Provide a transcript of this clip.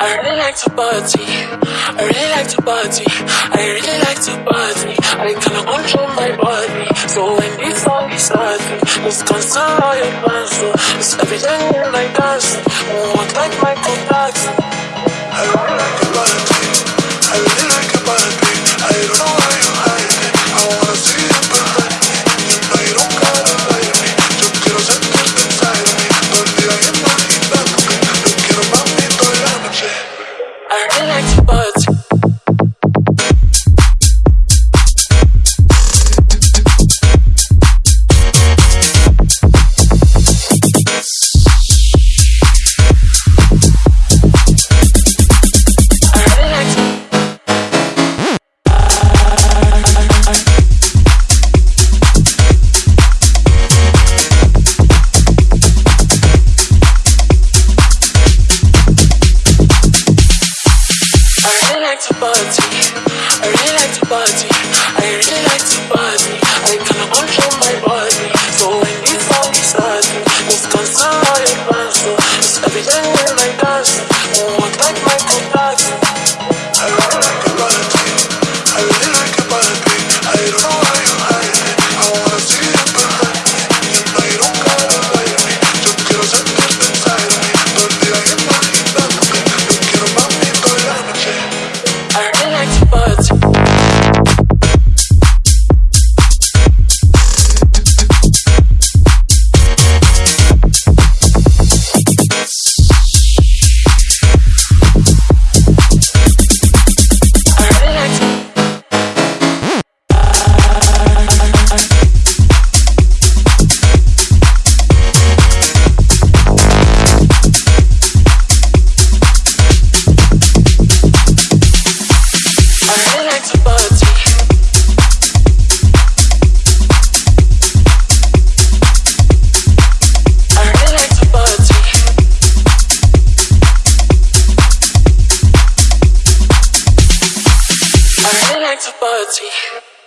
I really like to party. I really like to party. I really like to party. I cannot control my body. So when this song is starting, it's constant all your plans. It's everything in my dance. Walk like Michael Jackson. like to party. party.